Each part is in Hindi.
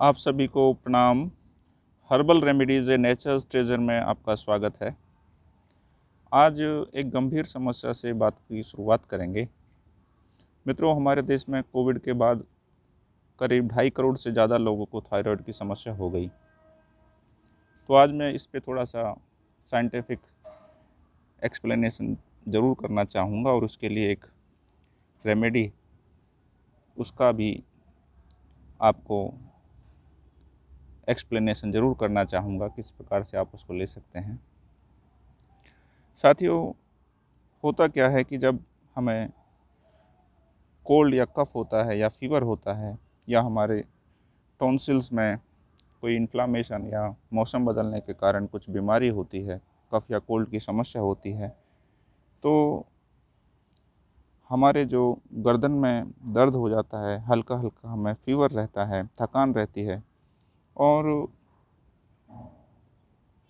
आप सभी को प्रणाम। Herbal remedies a nature's treasure में आपका स्वागत है। आज एक गंभीर समस्या से बात की शुरुआत करेंगे। मित्रों, हमारे देश में कोविड के बाद करीब ढाई करोड़ से ज़्यादा लोगों को थायराइड की समस्या हो गई। तो आज मैं इस पे थोड़ा सा साइंटिफिक एक्सप्लेनेशन ज़रूर करना चाहूँगा और उसके लिए एक रेमेडी, उसका भी आपको एक्सप्लेनेशन ज़रूर करना चाहूँगा किस प्रकार से आप उसको ले सकते हैं। साथियों, होता क्या है कि जब हमें कोल्ड या कफ होता है या फीवर होता है या हमारे टॉन्सिल्स में कोई इन्फ्लामेशन या मौसम बदलने के कारण कुछ बीमारी होती है कफ या कोल्ड की समस्या होती है तो हमारे जो गर्दन में दर्द हो जाता है हल्का हल्का हमें फीवर रहता है, थकान रहती है और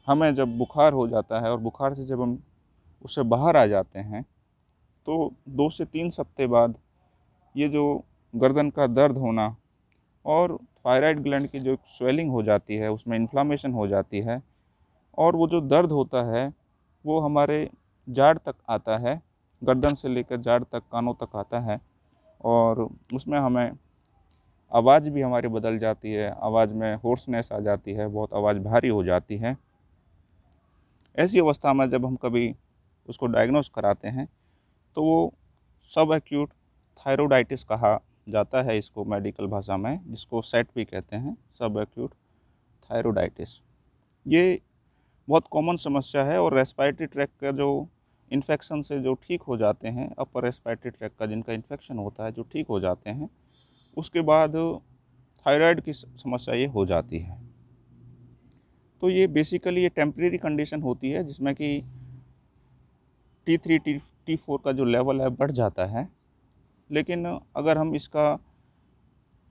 हमें जब बुखार हो जाता है और बुखार से जब हम उससे बाहर आ जाते हैं तो दो से तीन सप्ते बाद ये जो गर्दन का दर्द होना और थायराइड ग्लैंड की जो स्वेलिंग हो जाती है, उसमें इन्फ्लामेशन हो जाती है और वो जो दर्द होता है, वो हमारे जाड़ तक आता है, गर्दन से लेकर जाड़ तक, कानों तक आता है और उसमें हमें आवाज़ भी हमारी बदल जाती है, आवाज़ में होर्सनेस आ जाती है, बहुत आवाज़ भारी हो जाती है। ऐसी अवस्था में जब हम कभी उसको डायग्नोस कराते हैं तो वो सब एक्यूट थायरोडाइटिस कहा जाता है इसको मेडिकल भाषा में, जिसको सेट भी कहते हैं सब एक्यूट थायरोडाइटिस ये बहुत कॉमन समस्या है और रेस्पायरेटरी ट्रैक का जो इन्फेक्शन से जो ठीक हो जाते हैं अपर रेस्पायरेटरी ट्रैक का जिनका इन्फेक्शन होता है, जो ठीक हो जाते हैं उसके बाद थायराइड की समस्या ये हो जाती है। तो ये बेसिकली ये टेम्प्रेरी कंडीशन होती है, जिसमें कि T three T T four का जो लेवल है, बढ़ जाता है। लेकिन अगर हम इसका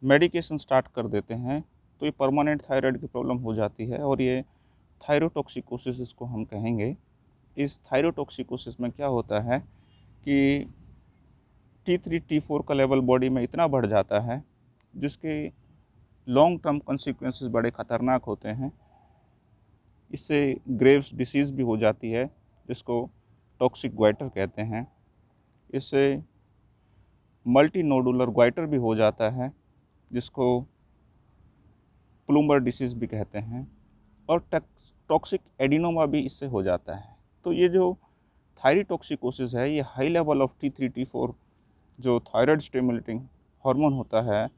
मेडिकेशन स्टार्ट कर देते हैं तो ये परमानेंट थायराइड की प्रॉब्लम हो जाती है और ये थायरोटॉक्सिकोसिस इसको हम कहेंगे। इस थायरोटॉक्सिकोसिस में क्या होता है कि T three T four level level body में इतना बढ़ जाता है, जिसके लॉन्ग टर्म कंसिक्वेंसेस बड़े ख़तरनाक होते हैं। इससे ग्रेव्स डिसीज़ भी हो जाती है, जिसको टॉक्सिक ग्वाइटर कहते हैं। इससे मल्टी नोडुलर ग्वाइटर भी हो जाता है, जिसको प्लूमर डिसीज़ भी कहते हैं, और टॉक्सिक एडिनोमा भी इससे हो जाता है। तो ये जो थायरीटॉक्सिकोसिस है, ये high level of T three T four जो थायराइड स्टिमुलेटिंग हार्मोन होता है,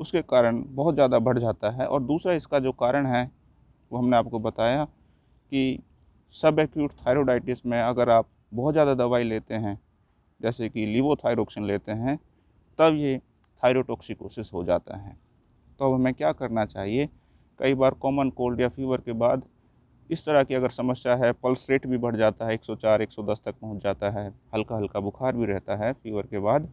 उसके कारण बहुत ज़्यादा बढ़ जाता है। और दूसरा इसका जो कारण है, वो हमने आपको बताया कि सब एक्यूट थायरोडाइटिस में अगर आप बहुत ज़्यादा दवाई लेते हैं, जैसे कि लीवोथायरोक्सिन लेते हैं, तब ये थायरोटोक्सिकोसिस हो जाता है। तो अब हमें क्या करना चाहिए? कई बार कॉमन कोल्ड या फीवर के बाद इस तरह की अगर समस्या है पल्स रेट भी बढ़ जाता है 104 110 तक पहुँच जाता है हल्का हल्का बुखार भी रहता है फीवर के बाद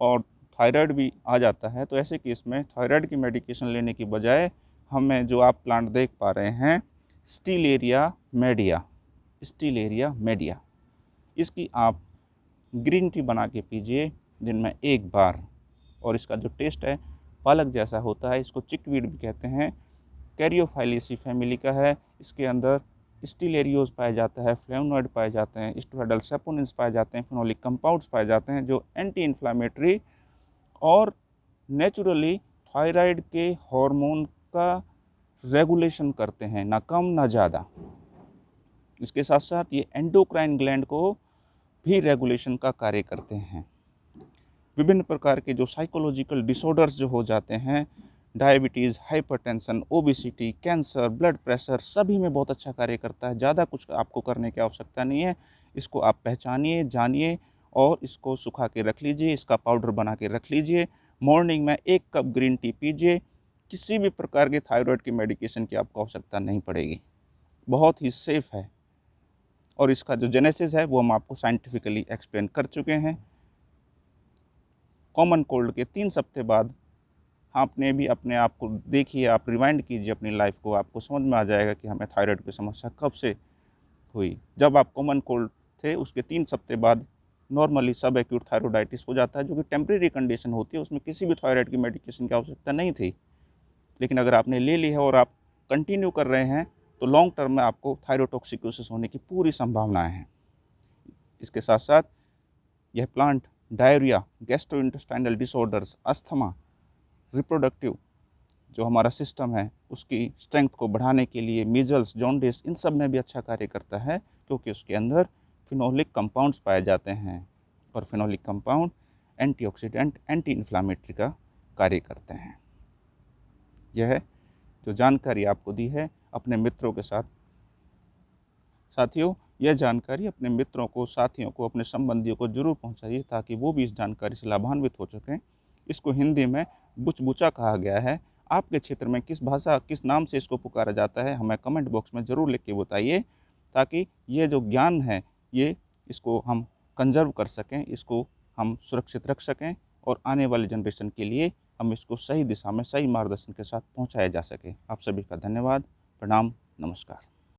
और थायराइड भी आ जाता है तो ऐसे केस में थायराइड की मेडिकेशन लेने की बजाय हमें जो आप प्लांट देख पा रहे हैं Stellaria media Stellaria media. इसकी आप ग्रीन टी बना के पीजिए दिन में एक बार, और इसका जो टेस्ट है, पालक जैसा होता है, इसको चिकवीड भी कहते हैं। कैरियोफाइलिसी फैमिली का है, इसके अंदर स्टीलेरियोज पाए जाता है, फ्लेवनॉइड पाए जाते हैं, स्टोराइडल सेपोनिन्स पाए जाते हैं, फिनोलिक कंपाउंड्स पाए जाते हैं जो एंटी इन्फ्लामेटरी और नेचुरली थायराइड के हार्मोन का रेगुलेशन करते हैं, ना कम, ना ज़्यादा। इसके साथ साथ ये एंडोक्राइन ग्लैंड को भी रेगुलेशन का कार्य करते हैं। विभिन्न प्रकार के जो साइकोलॉजिकल डिसऑर्डर्स जो हो जाते हैं diabetes, hypertension, obesity, cancer, blood pressure, सभी में बहुत अच्छा कार्य करता है। ज़्यादा कुछ आपको करने की आवश्यकता नहीं है। इसको आप पहचानिए, जानिए और इसको सुखा के रख लीजिए, इसका पाउडर बना के रख लीजिए। मॉर्निंग में एक कप ग्रीन टी पीजिए। किसी भी प्रकार के थायराइड की मेडिकेशन की आपको आवश्यकता नहीं पड़ेगी। बहुत ही सेफ़ है। और इसका जो जेनेसिस है, वो हम आपको साइंटिफिकली एक्सप्लेन कर चुके हैं। कॉमन कोल्ड के तीन सप्ते बाद आपने भी अपने आप को देखिए, आप रिवाइंड कीजिए अपनी लाइफ को, आपको समझ में आ जाएगा कि हमें थायराइड की समस्या कब से हुई। जब आप कॉमन कोल्ड थे, उसके तीन सप्ते बाद नॉर्मली सब एक्यूट थायरोडाइटिस हो जाता है, जो कि टेम्प्रेरी कंडीशन होती है, उसमें किसी भी थायराइड की मेडिकेशन की आवश्यकता नहीं थी। लेकिन अगर आपने ले ली है और आप कंटिन्यू कर रहे हैं तो लॉन्ग टर्म में आपको थायरोटॉक्सिकोसिस होने की पूरी संभावनाएँ हैं। इसके साथ साथ यह plant diarrhoea gastrointestinal disorders asthma reproductive जो हमारा सिस्टम है, उसकी स्ट्रेंथ को बढ़ाने के लिए मीजल्स जॉन्डिस इन सब में भी अच्छा कार्य करता है, क्योंकि उसके अंदर फिनोलिक कंपाउंड्स पाए जाते हैं और phenolic compound antioxidant anti inflammatory का कार्य करते हैं। यह जो जानकारी आपको दी है अपने मित्रों के साथ। साथियों, यह जानकारी अपने मित्रों को, साथियों को, अपने संबंधियों को ज़रूर पहुंचाइए ताकि वो भी इस जानकारी से लाभान्वित हो सकें। इसको हिंदी में बुचबुचा कहा गया है। आपके क्षेत्र में किस भाषा, किस नाम से इसको पुकारा जाता है, हमें कमेंट बॉक्स में ज़रूर लिख के बताइए, ताकि ये जो ज्ञान है, ये इसको हम कंजर्व कर सकें, इसको हम सुरक्षित रख सकें, और आने वाले जनरेशन के लिए हम इसको सही दिशा में, सही मार्गदर्शन के साथ पहुँचाया जा सके। आप सभी का धन्यवाद, प्रणाम, नमस्कार।